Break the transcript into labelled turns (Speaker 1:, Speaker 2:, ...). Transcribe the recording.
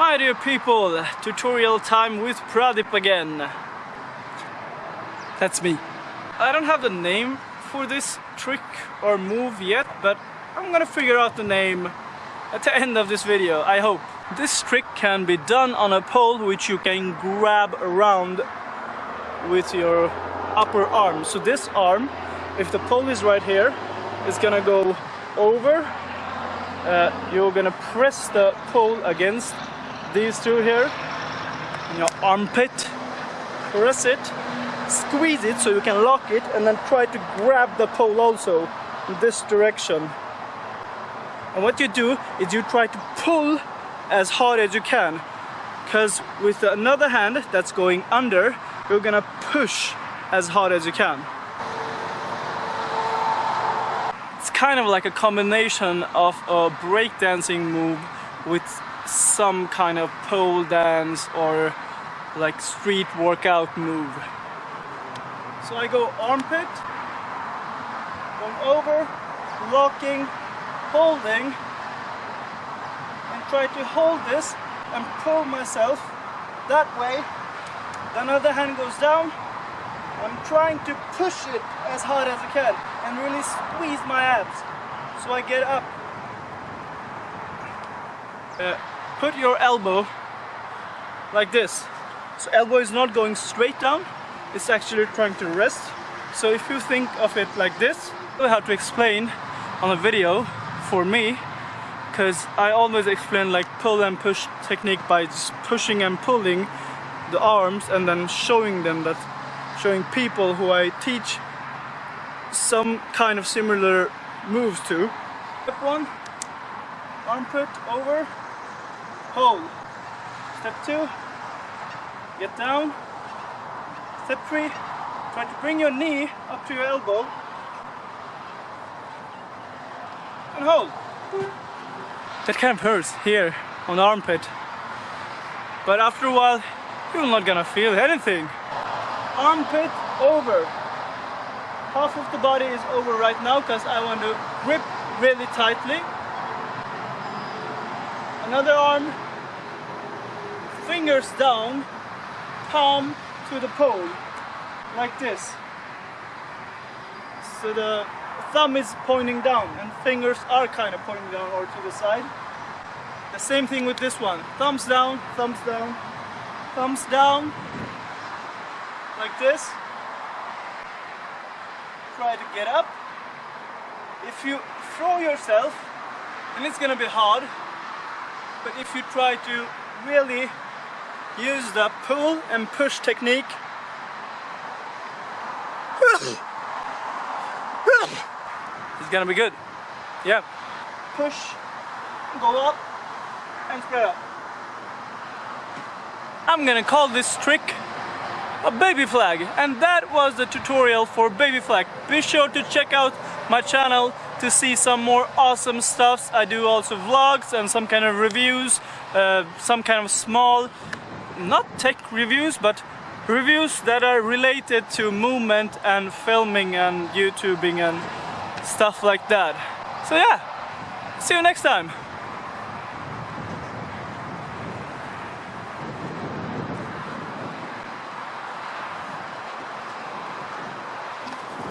Speaker 1: My dear people, tutorial time with Pradip again. That's me. I don't have the name for this trick or move yet, but I'm gonna figure out the name at the end of this video, I hope. This trick can be done on a pole which you can grab around with your upper arm. So this arm, if the pole is right here, is gonna go over. Uh, you're gonna press the pole against these two here, in your armpit, press it, squeeze it so you can lock it, and then try to grab the pole also in this direction. And what you do is you try to pull as hard as you can because with another hand that's going under you're gonna push as hard as you can. It's kind of like a combination of a breakdancing move with some kind of pole dance or like street workout move. So I go armpit, going over, locking, holding, and try to hold this and pull myself that way. Then other hand goes down. I'm trying to push it as hard as I can and really squeeze my abs so I get up. Uh, put your elbow like this. So elbow is not going straight down, it's actually trying to rest. So if you think of it like this, I have to explain on a video for me because I always explain like pull and push technique by just pushing and pulling the arms and then showing them that showing people who I teach some kind of similar moves to. Step one, armpit over, hold. Step two, get down. Step three, try to bring your knee up to your elbow and hold. That kind of hurts here on the armpit. But after a while, you're not gonna feel anything. Armpit over. Half of the body is over right now because I want to grip really tightly. Another arm, fingers down, palm to the pole, like this. So the thumb is pointing down and fingers are kind of pointing down or to the side. The same thing with this one. Thumbs down, thumbs down, thumbs down, like this. Try to get up. If you throw yourself, and it's gonna be hard. But if you try to really use the pull and push technique, it's gonna be good. Yeah. Push, go up, and spread up. I'm gonna call this trick a baby flag and that was the tutorial for baby flag be sure to check out my channel to see some more awesome stuffs I do also vlogs and some kind of reviews uh, some kind of small not tech reviews but reviews that are related to movement and filming and YouTubing and stuff like that. So yeah, see you next time.